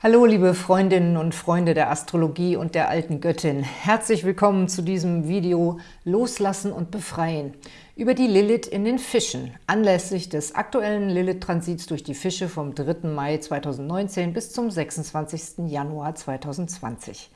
Hallo liebe Freundinnen und Freunde der Astrologie und der alten Göttin. Herzlich willkommen zu diesem Video Loslassen und Befreien über die Lilith in den Fischen, anlässlich des aktuellen Lilith-Transits durch die Fische vom 3. Mai 2019 bis zum 26. Januar 2020.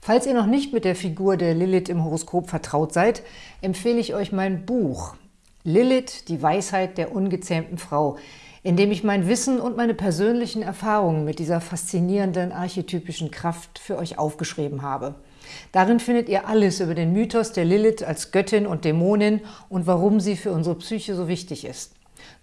Falls ihr noch nicht mit der Figur der Lilith im Horoskop vertraut seid, empfehle ich euch mein Buch Lilith, die Weisheit der ungezähmten Frau, indem ich mein Wissen und meine persönlichen Erfahrungen mit dieser faszinierenden archetypischen Kraft für euch aufgeschrieben habe. Darin findet ihr alles über den Mythos der Lilith als Göttin und Dämonin und warum sie für unsere Psyche so wichtig ist.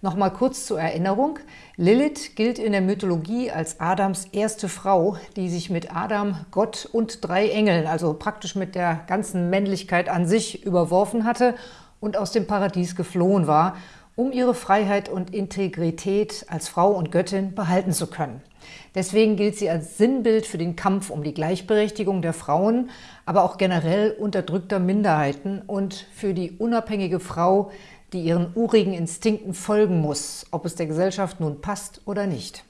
Nochmal kurz zur Erinnerung. Lilith gilt in der Mythologie als Adams erste Frau, die sich mit Adam, Gott und drei Engeln, also praktisch mit der ganzen Männlichkeit an sich, überworfen hatte und aus dem Paradies geflohen war um ihre Freiheit und Integrität als Frau und Göttin behalten zu können. Deswegen gilt sie als Sinnbild für den Kampf um die Gleichberechtigung der Frauen, aber auch generell unterdrückter Minderheiten und für die unabhängige Frau, die ihren urigen Instinkten folgen muss, ob es der Gesellschaft nun passt oder nicht.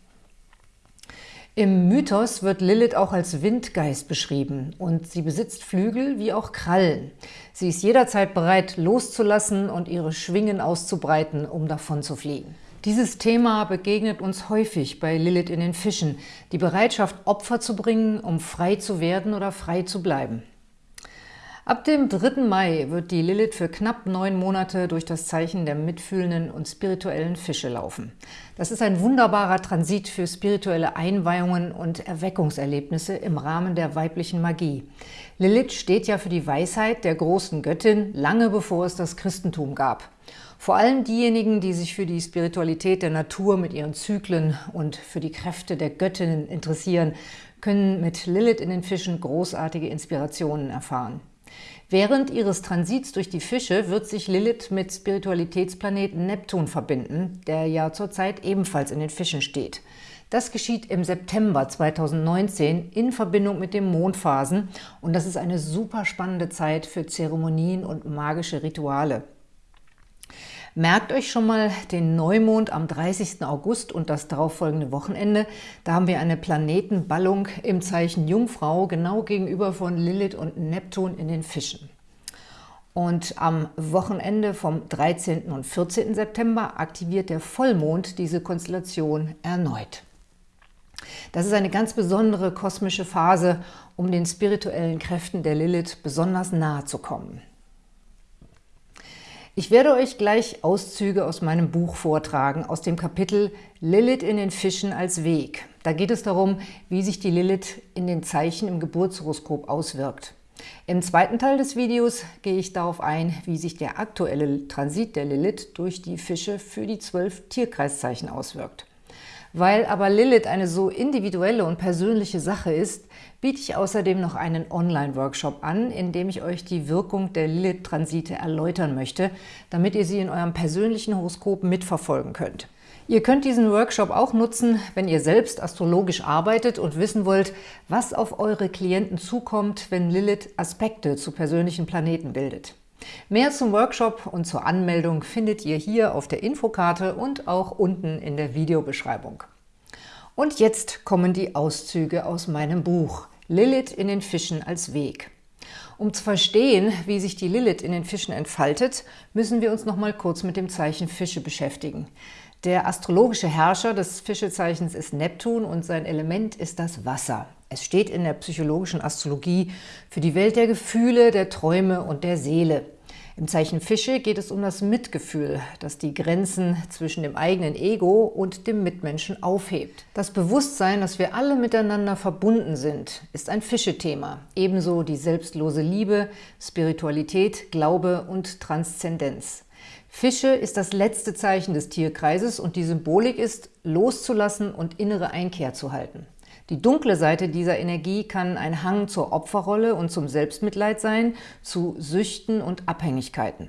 Im Mythos wird Lilith auch als Windgeist beschrieben und sie besitzt Flügel wie auch Krallen. Sie ist jederzeit bereit, loszulassen und ihre Schwingen auszubreiten, um davon zu fliegen. Dieses Thema begegnet uns häufig bei Lilith in den Fischen, die Bereitschaft, Opfer zu bringen, um frei zu werden oder frei zu bleiben. Ab dem 3. Mai wird die Lilith für knapp neun Monate durch das Zeichen der mitfühlenden und spirituellen Fische laufen. Das ist ein wunderbarer Transit für spirituelle Einweihungen und Erweckungserlebnisse im Rahmen der weiblichen Magie. Lilith steht ja für die Weisheit der großen Göttin, lange bevor es das Christentum gab. Vor allem diejenigen, die sich für die Spiritualität der Natur mit ihren Zyklen und für die Kräfte der Göttinnen interessieren, können mit Lilith in den Fischen großartige Inspirationen erfahren. Während ihres Transits durch die Fische wird sich Lilith mit Spiritualitätsplaneten Neptun verbinden, der ja zurzeit ebenfalls in den Fischen steht. Das geschieht im September 2019 in Verbindung mit den Mondphasen und das ist eine super spannende Zeit für Zeremonien und magische Rituale. Merkt euch schon mal den Neumond am 30. August und das darauffolgende Wochenende. Da haben wir eine Planetenballung im Zeichen Jungfrau, genau gegenüber von Lilith und Neptun in den Fischen. Und am Wochenende vom 13. und 14. September aktiviert der Vollmond diese Konstellation erneut. Das ist eine ganz besondere kosmische Phase, um den spirituellen Kräften der Lilith besonders nahe zu kommen. Ich werde euch gleich Auszüge aus meinem Buch vortragen, aus dem Kapitel Lilith in den Fischen als Weg. Da geht es darum, wie sich die Lilith in den Zeichen im Geburtshoroskop auswirkt. Im zweiten Teil des Videos gehe ich darauf ein, wie sich der aktuelle Transit der Lilith durch die Fische für die zwölf Tierkreiszeichen auswirkt. Weil aber Lilith eine so individuelle und persönliche Sache ist, biete ich außerdem noch einen Online-Workshop an, in dem ich euch die Wirkung der Lilith-Transite erläutern möchte, damit ihr sie in eurem persönlichen Horoskop mitverfolgen könnt. Ihr könnt diesen Workshop auch nutzen, wenn ihr selbst astrologisch arbeitet und wissen wollt, was auf eure Klienten zukommt, wenn Lilith Aspekte zu persönlichen Planeten bildet. Mehr zum Workshop und zur Anmeldung findet ihr hier auf der Infokarte und auch unten in der Videobeschreibung. Und jetzt kommen die Auszüge aus meinem Buch Lilith in den Fischen als Weg. Um zu verstehen, wie sich die Lilith in den Fischen entfaltet, müssen wir uns noch mal kurz mit dem Zeichen Fische beschäftigen. Der astrologische Herrscher des Fischezeichens ist Neptun und sein Element ist das Wasser. Es steht in der psychologischen Astrologie für die Welt der Gefühle, der Träume und der Seele. Im Zeichen Fische geht es um das Mitgefühl, das die Grenzen zwischen dem eigenen Ego und dem Mitmenschen aufhebt. Das Bewusstsein, dass wir alle miteinander verbunden sind, ist ein Fische-Thema. Ebenso die selbstlose Liebe, Spiritualität, Glaube und Transzendenz. Fische ist das letzte Zeichen des Tierkreises und die Symbolik ist, loszulassen und innere Einkehr zu halten. Die dunkle Seite dieser Energie kann ein Hang zur Opferrolle und zum Selbstmitleid sein, zu Süchten und Abhängigkeiten.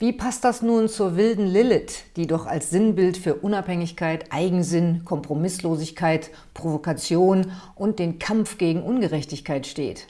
Wie passt das nun zur wilden Lilith, die doch als Sinnbild für Unabhängigkeit, Eigensinn, Kompromisslosigkeit, Provokation und den Kampf gegen Ungerechtigkeit steht?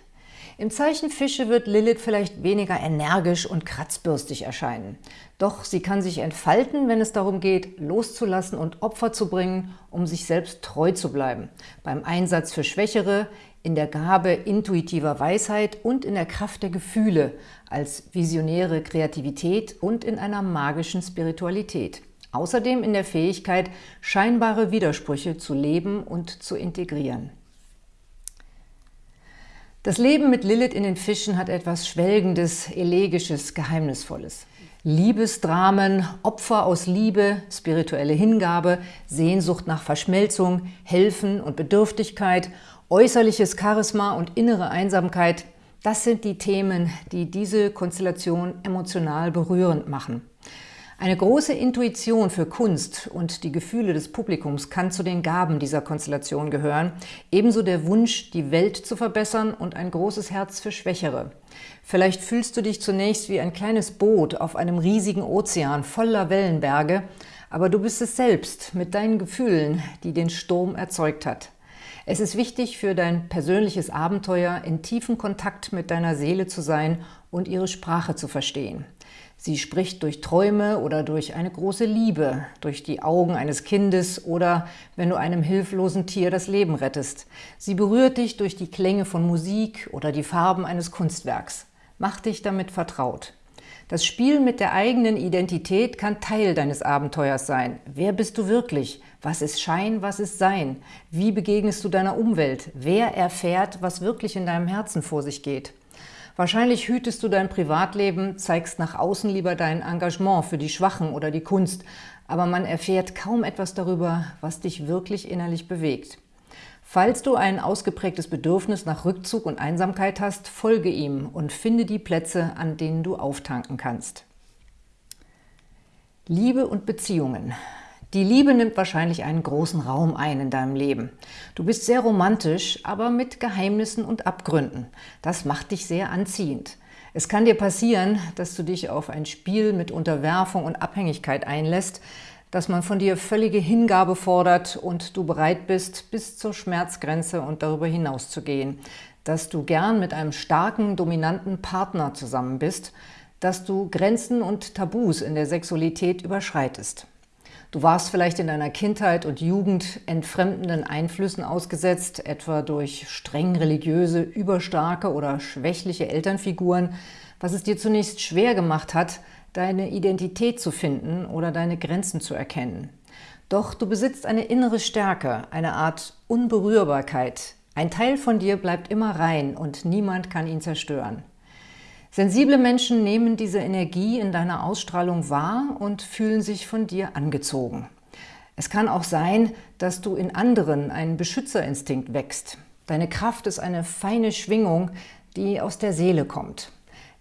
Im Zeichen Fische wird Lilith vielleicht weniger energisch und kratzbürstig erscheinen. Doch sie kann sich entfalten, wenn es darum geht, loszulassen und Opfer zu bringen, um sich selbst treu zu bleiben. Beim Einsatz für Schwächere, in der Gabe intuitiver Weisheit und in der Kraft der Gefühle, als visionäre Kreativität und in einer magischen Spiritualität. Außerdem in der Fähigkeit, scheinbare Widersprüche zu leben und zu integrieren. Das Leben mit Lilith in den Fischen hat etwas Schwelgendes, Elegisches, Geheimnisvolles. Liebesdramen, Opfer aus Liebe, spirituelle Hingabe, Sehnsucht nach Verschmelzung, Helfen und Bedürftigkeit, äußerliches Charisma und innere Einsamkeit, das sind die Themen, die diese Konstellation emotional berührend machen. Eine große Intuition für Kunst und die Gefühle des Publikums kann zu den Gaben dieser Konstellation gehören, ebenso der Wunsch, die Welt zu verbessern und ein großes Herz für Schwächere. Vielleicht fühlst du dich zunächst wie ein kleines Boot auf einem riesigen Ozean voller Wellenberge, aber du bist es selbst mit deinen Gefühlen, die den Sturm erzeugt hat. Es ist wichtig für dein persönliches Abenteuer, in tiefen Kontakt mit deiner Seele zu sein und ihre Sprache zu verstehen. Sie spricht durch Träume oder durch eine große Liebe, durch die Augen eines Kindes oder wenn du einem hilflosen Tier das Leben rettest. Sie berührt dich durch die Klänge von Musik oder die Farben eines Kunstwerks. Mach dich damit vertraut. Das Spiel mit der eigenen Identität kann Teil deines Abenteuers sein. Wer bist du wirklich? Was ist Schein, was ist Sein? Wie begegnest du deiner Umwelt? Wer erfährt, was wirklich in deinem Herzen vor sich geht? Wahrscheinlich hütest du dein Privatleben, zeigst nach außen lieber dein Engagement für die Schwachen oder die Kunst, aber man erfährt kaum etwas darüber, was dich wirklich innerlich bewegt. Falls du ein ausgeprägtes Bedürfnis nach Rückzug und Einsamkeit hast, folge ihm und finde die Plätze, an denen du auftanken kannst. Liebe und Beziehungen die Liebe nimmt wahrscheinlich einen großen Raum ein in deinem Leben. Du bist sehr romantisch, aber mit Geheimnissen und Abgründen. Das macht dich sehr anziehend. Es kann dir passieren, dass du dich auf ein Spiel mit Unterwerfung und Abhängigkeit einlässt, dass man von dir völlige Hingabe fordert und du bereit bist, bis zur Schmerzgrenze und darüber hinaus zu gehen, dass du gern mit einem starken, dominanten Partner zusammen bist, dass du Grenzen und Tabus in der Sexualität überschreitest. Du warst vielleicht in deiner Kindheit und Jugend entfremdenden Einflüssen ausgesetzt, etwa durch streng religiöse, überstarke oder schwächliche Elternfiguren, was es dir zunächst schwer gemacht hat, deine Identität zu finden oder deine Grenzen zu erkennen. Doch du besitzt eine innere Stärke, eine Art Unberührbarkeit. Ein Teil von dir bleibt immer rein und niemand kann ihn zerstören. Sensible Menschen nehmen diese Energie in deiner Ausstrahlung wahr und fühlen sich von dir angezogen. Es kann auch sein, dass du in anderen einen Beschützerinstinkt wächst. Deine Kraft ist eine feine Schwingung, die aus der Seele kommt.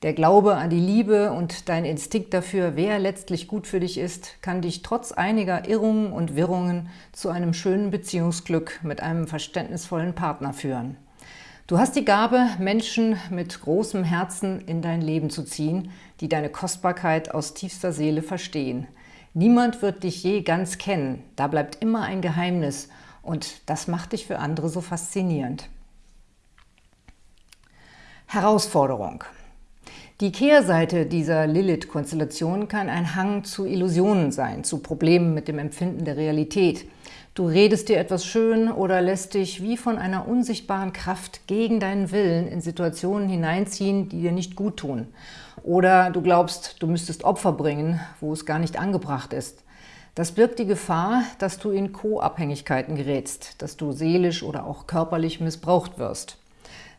Der Glaube an die Liebe und dein Instinkt dafür, wer letztlich gut für dich ist, kann dich trotz einiger Irrungen und Wirrungen zu einem schönen Beziehungsglück mit einem verständnisvollen Partner führen. Du hast die Gabe, Menschen mit großem Herzen in dein Leben zu ziehen, die deine Kostbarkeit aus tiefster Seele verstehen. Niemand wird dich je ganz kennen, da bleibt immer ein Geheimnis und das macht dich für andere so faszinierend. Herausforderung die Kehrseite dieser Lilith-Konstellation kann ein Hang zu Illusionen sein, zu Problemen mit dem Empfinden der Realität – Du redest dir etwas schön oder lässt dich wie von einer unsichtbaren Kraft gegen deinen Willen in Situationen hineinziehen, die dir nicht gut tun. Oder du glaubst, du müsstest Opfer bringen, wo es gar nicht angebracht ist. Das birgt die Gefahr, dass du in Co-Abhängigkeiten gerätst, dass du seelisch oder auch körperlich missbraucht wirst.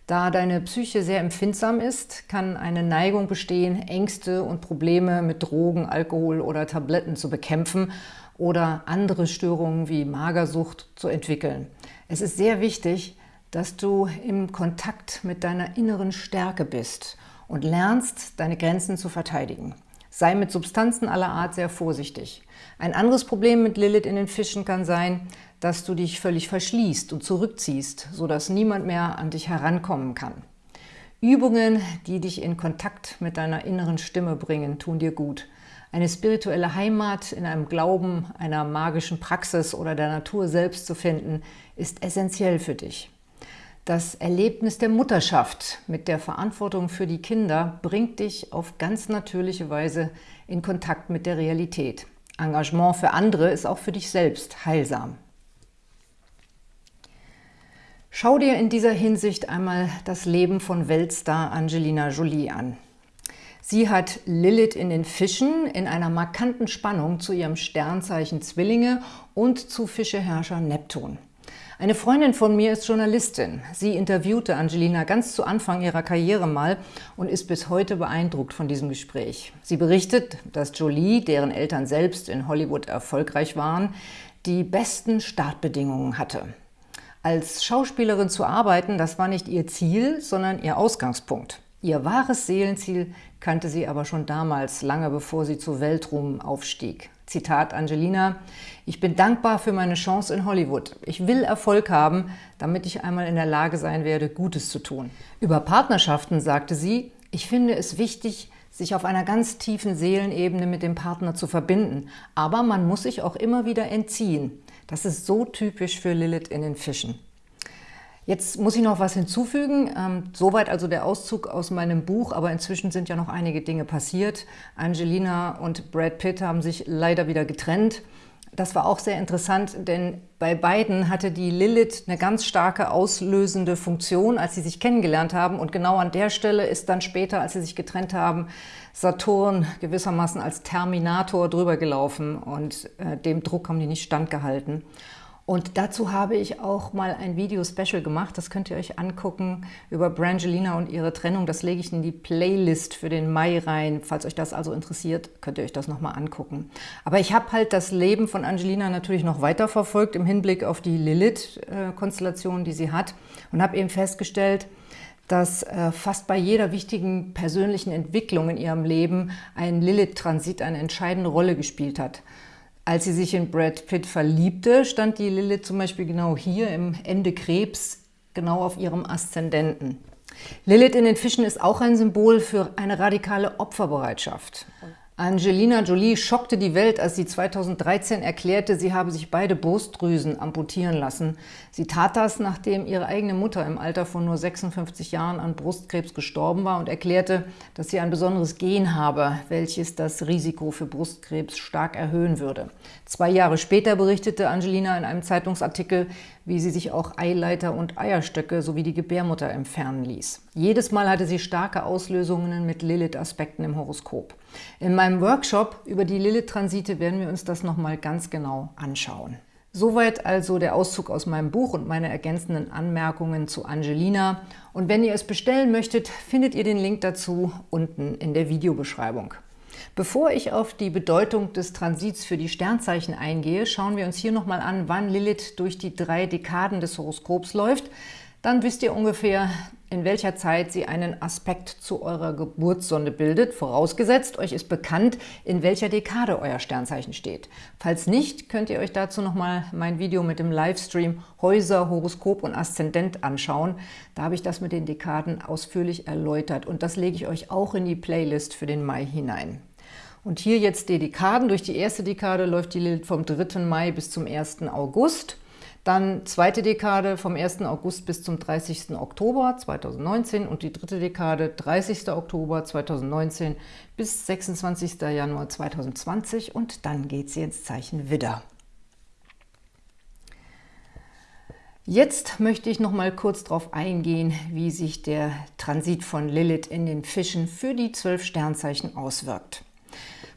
Da deine Psyche sehr empfindsam ist, kann eine Neigung bestehen, Ängste und Probleme mit Drogen, Alkohol oder Tabletten zu bekämpfen oder andere Störungen wie Magersucht zu entwickeln. Es ist sehr wichtig, dass du im Kontakt mit deiner inneren Stärke bist und lernst, deine Grenzen zu verteidigen. Sei mit Substanzen aller Art sehr vorsichtig. Ein anderes Problem mit Lilith in den Fischen kann sein, dass du dich völlig verschließt und zurückziehst, sodass niemand mehr an dich herankommen kann. Übungen, die dich in Kontakt mit deiner inneren Stimme bringen, tun dir gut. Eine spirituelle Heimat in einem Glauben, einer magischen Praxis oder der Natur selbst zu finden, ist essentiell für dich. Das Erlebnis der Mutterschaft mit der Verantwortung für die Kinder bringt dich auf ganz natürliche Weise in Kontakt mit der Realität. Engagement für andere ist auch für dich selbst heilsam. Schau dir in dieser Hinsicht einmal das Leben von Weltstar Angelina Jolie an. Sie hat Lilith in den Fischen in einer markanten Spannung zu ihrem Sternzeichen Zwillinge und zu Fischeherrscher Neptun. Eine Freundin von mir ist Journalistin. Sie interviewte Angelina ganz zu Anfang ihrer Karriere mal und ist bis heute beeindruckt von diesem Gespräch. Sie berichtet, dass Jolie, deren Eltern selbst in Hollywood erfolgreich waren, die besten Startbedingungen hatte. Als Schauspielerin zu arbeiten, das war nicht ihr Ziel, sondern ihr Ausgangspunkt. Ihr wahres Seelenziel kannte sie aber schon damals, lange bevor sie zu Weltruhm aufstieg. Zitat Angelina, ich bin dankbar für meine Chance in Hollywood. Ich will Erfolg haben, damit ich einmal in der Lage sein werde, Gutes zu tun. Über Partnerschaften sagte sie, ich finde es wichtig, sich auf einer ganz tiefen Seelenebene mit dem Partner zu verbinden. Aber man muss sich auch immer wieder entziehen. Das ist so typisch für Lilith in den Fischen. Jetzt muss ich noch was hinzufügen. Ähm, soweit also der Auszug aus meinem Buch, aber inzwischen sind ja noch einige Dinge passiert. Angelina und Brad Pitt haben sich leider wieder getrennt. Das war auch sehr interessant, denn bei beiden hatte die Lilith eine ganz starke auslösende Funktion, als sie sich kennengelernt haben. Und genau an der Stelle ist dann später, als sie sich getrennt haben, Saturn gewissermaßen als Terminator drüber gelaufen und äh, dem Druck haben die nicht standgehalten. Und dazu habe ich auch mal ein Video-Special gemacht, das könnt ihr euch angucken, über Brangelina und ihre Trennung. Das lege ich in die Playlist für den Mai rein. Falls euch das also interessiert, könnt ihr euch das nochmal angucken. Aber ich habe halt das Leben von Angelina natürlich noch weiter verfolgt im Hinblick auf die Lilith-Konstellation, die sie hat und habe eben festgestellt, dass äh, fast bei jeder wichtigen persönlichen Entwicklung in ihrem Leben ein Lilith-Transit eine entscheidende Rolle gespielt hat. Als sie sich in Brad Pitt verliebte, stand die Lilith zum Beispiel genau hier im Ende Krebs, genau auf ihrem Aszendenten. Lilith in den Fischen ist auch ein Symbol für eine radikale Opferbereitschaft. Angelina Jolie schockte die Welt, als sie 2013 erklärte, sie habe sich beide Brustdrüsen amputieren lassen. Sie tat das, nachdem ihre eigene Mutter im Alter von nur 56 Jahren an Brustkrebs gestorben war und erklärte, dass sie ein besonderes Gen habe, welches das Risiko für Brustkrebs stark erhöhen würde. Zwei Jahre später berichtete Angelina in einem Zeitungsartikel, wie sie sich auch Eileiter und Eierstöcke sowie die Gebärmutter entfernen ließ. Jedes Mal hatte sie starke Auslösungen mit Lilith-Aspekten im Horoskop. In meinem Workshop über die Lilith-Transite werden wir uns das nochmal ganz genau anschauen. Soweit also der Auszug aus meinem Buch und meine ergänzenden Anmerkungen zu Angelina. Und wenn ihr es bestellen möchtet, findet ihr den Link dazu unten in der Videobeschreibung. Bevor ich auf die Bedeutung des Transits für die Sternzeichen eingehe, schauen wir uns hier nochmal an, wann Lilith durch die drei Dekaden des Horoskops läuft. Dann wisst ihr ungefähr, in welcher Zeit sie einen Aspekt zu eurer Geburtssonde bildet, vorausgesetzt, euch ist bekannt, in welcher Dekade euer Sternzeichen steht. Falls nicht, könnt ihr euch dazu nochmal mein Video mit dem Livestream Häuser, Horoskop und Aszendent anschauen. Da habe ich das mit den Dekaden ausführlich erläutert und das lege ich euch auch in die Playlist für den Mai hinein. Und hier jetzt die Dekaden. Durch die erste Dekade läuft die Lilith vom 3. Mai bis zum 1. August. Dann zweite Dekade vom 1. August bis zum 30. Oktober 2019 und die dritte Dekade 30. Oktober 2019 bis 26. Januar 2020 und dann geht sie ins Zeichen Widder. Jetzt möchte ich noch mal kurz darauf eingehen, wie sich der Transit von Lilith in den Fischen für die zwölf Sternzeichen auswirkt.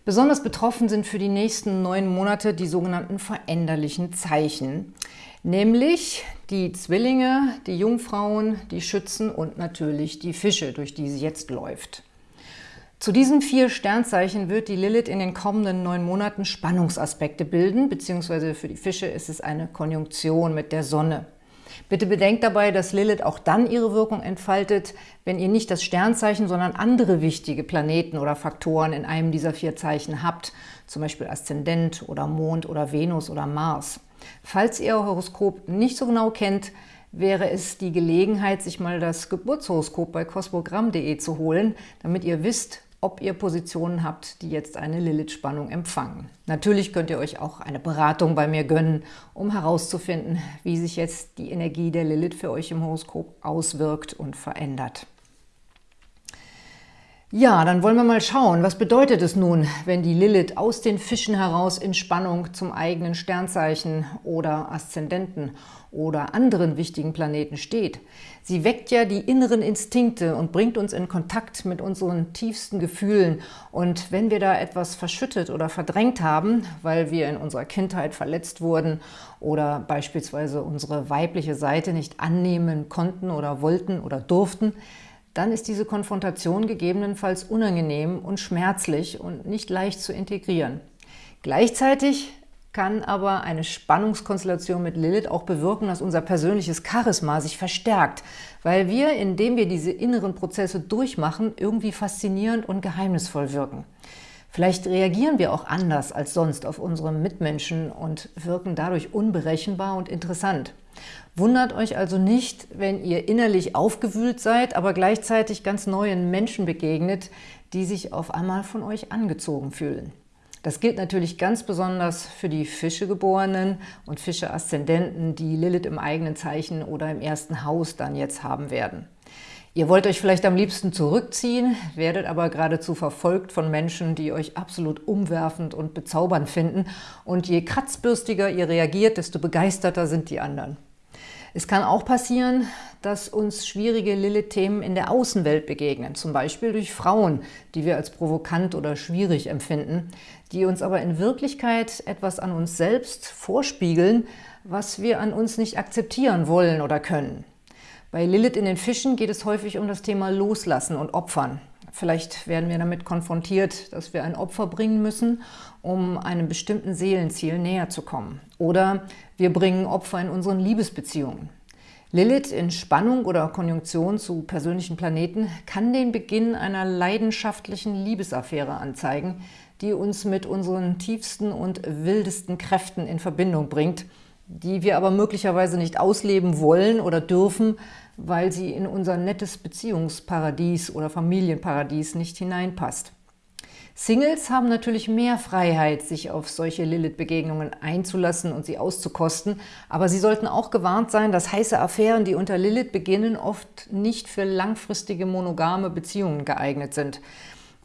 Besonders betroffen sind für die nächsten neun Monate die sogenannten veränderlichen Zeichen, nämlich die Zwillinge, die Jungfrauen, die Schützen und natürlich die Fische, durch die sie jetzt läuft. Zu diesen vier Sternzeichen wird die Lilith in den kommenden neun Monaten Spannungsaspekte bilden, beziehungsweise für die Fische ist es eine Konjunktion mit der Sonne. Bitte bedenkt dabei, dass Lilith auch dann ihre Wirkung entfaltet, wenn ihr nicht das Sternzeichen, sondern andere wichtige Planeten oder Faktoren in einem dieser vier Zeichen habt, zum Beispiel Aszendent oder Mond oder Venus oder Mars. Falls ihr euer Horoskop nicht so genau kennt, wäre es die Gelegenheit, sich mal das Geburtshoroskop bei cosmogramm.de zu holen, damit ihr wisst, ob ihr Positionen habt, die jetzt eine Lilith-Spannung empfangen. Natürlich könnt ihr euch auch eine Beratung bei mir gönnen, um herauszufinden, wie sich jetzt die Energie der Lilith für euch im Horoskop auswirkt und verändert. Ja, dann wollen wir mal schauen, was bedeutet es nun, wenn die Lilith aus den Fischen heraus in Spannung zum eigenen Sternzeichen oder Aszendenten oder anderen wichtigen Planeten steht. Sie weckt ja die inneren Instinkte und bringt uns in Kontakt mit unseren tiefsten Gefühlen. Und wenn wir da etwas verschüttet oder verdrängt haben, weil wir in unserer Kindheit verletzt wurden oder beispielsweise unsere weibliche Seite nicht annehmen konnten oder wollten oder durften, dann ist diese Konfrontation gegebenenfalls unangenehm und schmerzlich und nicht leicht zu integrieren. Gleichzeitig kann aber eine Spannungskonstellation mit Lilith auch bewirken, dass unser persönliches Charisma sich verstärkt, weil wir, indem wir diese inneren Prozesse durchmachen, irgendwie faszinierend und geheimnisvoll wirken. Vielleicht reagieren wir auch anders als sonst auf unsere Mitmenschen und wirken dadurch unberechenbar und interessant. Wundert euch also nicht, wenn ihr innerlich aufgewühlt seid, aber gleichzeitig ganz neuen Menschen begegnet, die sich auf einmal von euch angezogen fühlen. Das gilt natürlich ganz besonders für die Fischegeborenen und Fische-Aszendenten, die Lilith im eigenen Zeichen oder im ersten Haus dann jetzt haben werden. Ihr wollt euch vielleicht am liebsten zurückziehen, werdet aber geradezu verfolgt von Menschen, die euch absolut umwerfend und bezaubernd finden. Und je kratzbürstiger ihr reagiert, desto begeisterter sind die anderen. Es kann auch passieren, dass uns schwierige Lilith-Themen in der Außenwelt begegnen, zum Beispiel durch Frauen, die wir als provokant oder schwierig empfinden, die uns aber in Wirklichkeit etwas an uns selbst vorspiegeln, was wir an uns nicht akzeptieren wollen oder können. Bei Lilith in den Fischen geht es häufig um das Thema Loslassen und Opfern. Vielleicht werden wir damit konfrontiert, dass wir ein Opfer bringen müssen, um einem bestimmten Seelenziel näher zu kommen. Oder wir bringen Opfer in unseren Liebesbeziehungen. Lilith in Spannung oder Konjunktion zu persönlichen Planeten kann den Beginn einer leidenschaftlichen Liebesaffäre anzeigen, die uns mit unseren tiefsten und wildesten Kräften in Verbindung bringt, die wir aber möglicherweise nicht ausleben wollen oder dürfen, weil sie in unser nettes Beziehungsparadies oder Familienparadies nicht hineinpasst. Singles haben natürlich mehr Freiheit, sich auf solche Lilith-Begegnungen einzulassen und sie auszukosten, aber sie sollten auch gewarnt sein, dass heiße Affären, die unter Lilith beginnen, oft nicht für langfristige monogame Beziehungen geeignet sind.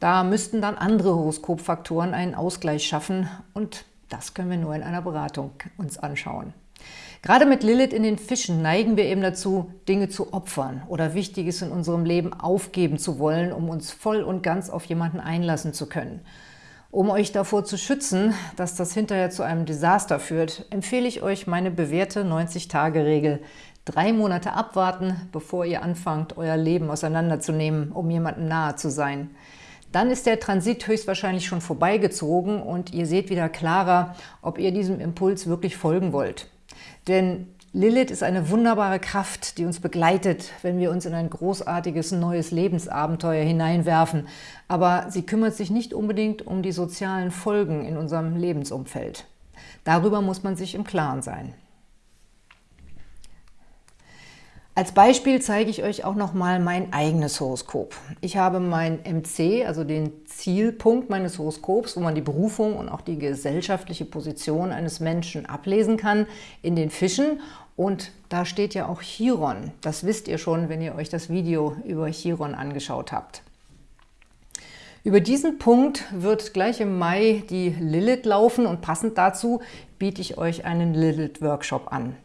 Da müssten dann andere Horoskopfaktoren einen Ausgleich schaffen und das können wir nur in einer Beratung uns anschauen. Gerade mit Lilith in den Fischen neigen wir eben dazu, Dinge zu opfern oder Wichtiges in unserem Leben aufgeben zu wollen, um uns voll und ganz auf jemanden einlassen zu können. Um euch davor zu schützen, dass das hinterher zu einem Desaster führt, empfehle ich euch meine bewährte 90-Tage-Regel. Drei Monate abwarten, bevor ihr anfangt, euer Leben auseinanderzunehmen, um jemandem nahe zu sein. Dann ist der Transit höchstwahrscheinlich schon vorbeigezogen und ihr seht wieder klarer, ob ihr diesem Impuls wirklich folgen wollt. Denn Lilith ist eine wunderbare Kraft, die uns begleitet, wenn wir uns in ein großartiges neues Lebensabenteuer hineinwerfen. Aber sie kümmert sich nicht unbedingt um die sozialen Folgen in unserem Lebensumfeld. Darüber muss man sich im Klaren sein. Als Beispiel zeige ich euch auch noch mal mein eigenes Horoskop. Ich habe mein MC, also den Zielpunkt meines Horoskops, wo man die Berufung und auch die gesellschaftliche Position eines Menschen ablesen kann, in den Fischen. Und da steht ja auch Chiron. Das wisst ihr schon, wenn ihr euch das Video über Chiron angeschaut habt. Über diesen Punkt wird gleich im Mai die Lilith laufen und passend dazu biete ich euch einen Lilith-Workshop an.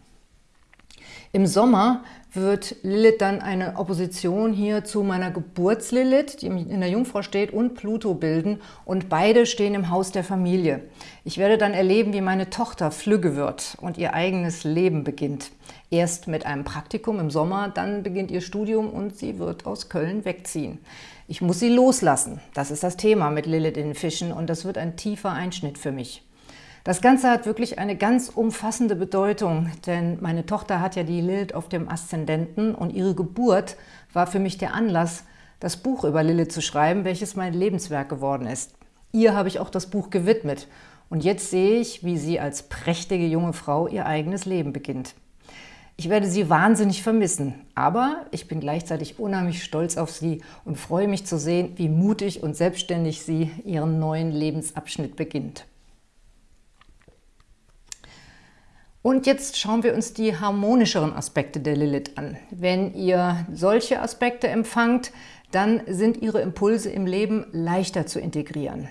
Im Sommer wird Lilith dann eine Opposition hier zu meiner Geburtslilith, die in der Jungfrau steht, und Pluto bilden und beide stehen im Haus der Familie. Ich werde dann erleben, wie meine Tochter flügge wird und ihr eigenes Leben beginnt. Erst mit einem Praktikum im Sommer, dann beginnt ihr Studium und sie wird aus Köln wegziehen. Ich muss sie loslassen. Das ist das Thema mit Lilith in den Fischen und das wird ein tiefer Einschnitt für mich. Das Ganze hat wirklich eine ganz umfassende Bedeutung, denn meine Tochter hat ja die Lilith auf dem Aszendenten und ihre Geburt war für mich der Anlass, das Buch über Lilith zu schreiben, welches mein Lebenswerk geworden ist. Ihr habe ich auch das Buch gewidmet und jetzt sehe ich, wie sie als prächtige junge Frau ihr eigenes Leben beginnt. Ich werde Sie wahnsinnig vermissen, aber ich bin gleichzeitig unheimlich stolz auf Sie und freue mich zu sehen, wie mutig und selbstständig Sie Ihren neuen Lebensabschnitt beginnt. Und jetzt schauen wir uns die harmonischeren Aspekte der Lilith an. Wenn ihr solche Aspekte empfangt, dann sind Ihre Impulse im Leben leichter zu integrieren.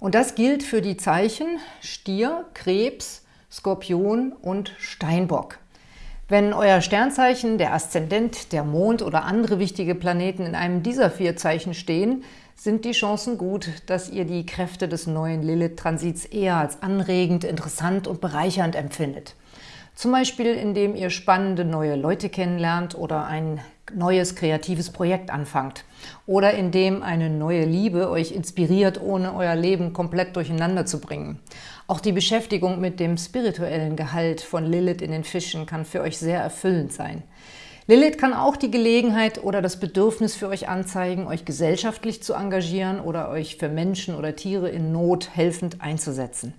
Und das gilt für die Zeichen Stier, Krebs, Skorpion und Steinbock. Wenn euer Sternzeichen, der Aszendent, der Mond oder andere wichtige Planeten in einem dieser vier Zeichen stehen, sind die Chancen gut, dass ihr die Kräfte des neuen Lilith-Transits eher als anregend, interessant und bereichernd empfindet. Zum Beispiel, indem ihr spannende neue Leute kennenlernt oder ein neues kreatives Projekt anfangt. Oder indem eine neue Liebe euch inspiriert, ohne euer Leben komplett durcheinander zu bringen. Auch die Beschäftigung mit dem spirituellen Gehalt von Lilith in den Fischen kann für euch sehr erfüllend sein. Lilith kann auch die Gelegenheit oder das Bedürfnis für euch anzeigen, euch gesellschaftlich zu engagieren oder euch für Menschen oder Tiere in Not helfend einzusetzen.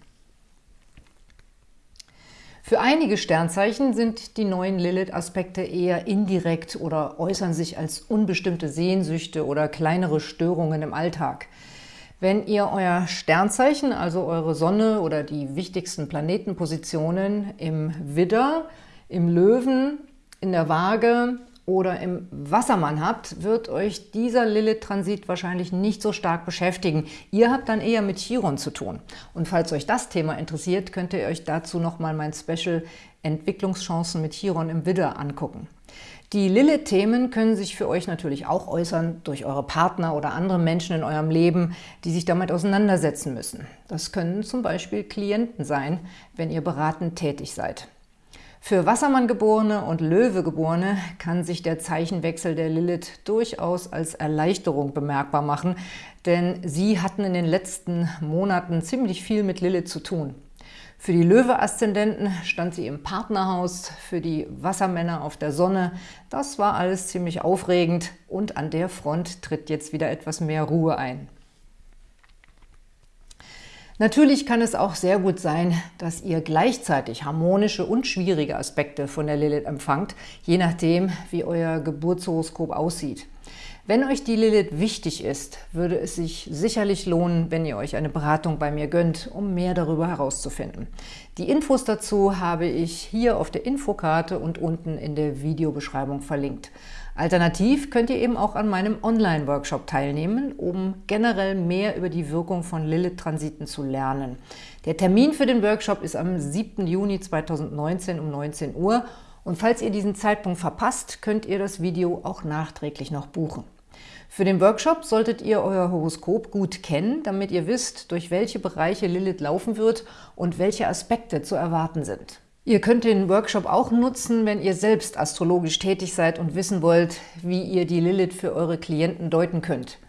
Für einige Sternzeichen sind die neuen Lilith-Aspekte eher indirekt oder äußern sich als unbestimmte Sehnsüchte oder kleinere Störungen im Alltag. Wenn ihr euer Sternzeichen, also eure Sonne oder die wichtigsten Planetenpositionen im Widder, im Löwen, in der Waage oder im Wassermann habt, wird euch dieser Lilith-Transit wahrscheinlich nicht so stark beschäftigen. Ihr habt dann eher mit Chiron zu tun. Und falls euch das Thema interessiert, könnt ihr euch dazu nochmal mein Special Entwicklungschancen mit Chiron im Widder angucken. Die Lilith-Themen können sich für euch natürlich auch äußern durch eure Partner oder andere Menschen in eurem Leben, die sich damit auseinandersetzen müssen. Das können zum Beispiel Klienten sein, wenn ihr beratend tätig seid. Für Wassermann-Geborene und Löwe-Geborene kann sich der Zeichenwechsel der Lilith durchaus als Erleichterung bemerkbar machen, denn sie hatten in den letzten Monaten ziemlich viel mit Lilith zu tun. Für die Löwe-Aszendenten stand sie im Partnerhaus, für die Wassermänner auf der Sonne. Das war alles ziemlich aufregend und an der Front tritt jetzt wieder etwas mehr Ruhe ein. Natürlich kann es auch sehr gut sein, dass ihr gleichzeitig harmonische und schwierige Aspekte von der Lilith empfangt, je nachdem, wie euer Geburtshoroskop aussieht. Wenn euch die Lilith wichtig ist, würde es sich sicherlich lohnen, wenn ihr euch eine Beratung bei mir gönnt, um mehr darüber herauszufinden. Die Infos dazu habe ich hier auf der Infokarte und unten in der Videobeschreibung verlinkt. Alternativ könnt ihr eben auch an meinem Online-Workshop teilnehmen, um generell mehr über die Wirkung von Lilith-Transiten zu lernen. Der Termin für den Workshop ist am 7. Juni 2019 um 19 Uhr und falls ihr diesen Zeitpunkt verpasst, könnt ihr das Video auch nachträglich noch buchen. Für den Workshop solltet ihr euer Horoskop gut kennen, damit ihr wisst, durch welche Bereiche Lilith laufen wird und welche Aspekte zu erwarten sind. Ihr könnt den Workshop auch nutzen, wenn ihr selbst astrologisch tätig seid und wissen wollt, wie ihr die Lilith für eure Klienten deuten könnt.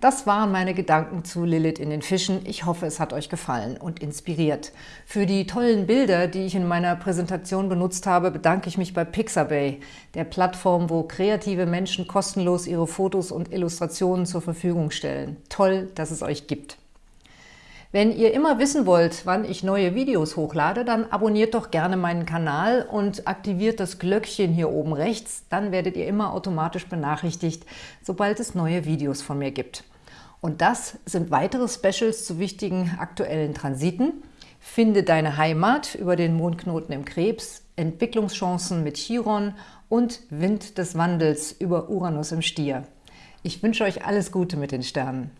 Das waren meine Gedanken zu Lilith in den Fischen. Ich hoffe, es hat euch gefallen und inspiriert. Für die tollen Bilder, die ich in meiner Präsentation benutzt habe, bedanke ich mich bei Pixabay, der Plattform, wo kreative Menschen kostenlos ihre Fotos und Illustrationen zur Verfügung stellen. Toll, dass es euch gibt. Wenn ihr immer wissen wollt, wann ich neue Videos hochlade, dann abonniert doch gerne meinen Kanal und aktiviert das Glöckchen hier oben rechts. Dann werdet ihr immer automatisch benachrichtigt, sobald es neue Videos von mir gibt. Und das sind weitere Specials zu wichtigen aktuellen Transiten. Finde deine Heimat über den Mondknoten im Krebs, Entwicklungschancen mit Chiron und Wind des Wandels über Uranus im Stier. Ich wünsche euch alles Gute mit den Sternen.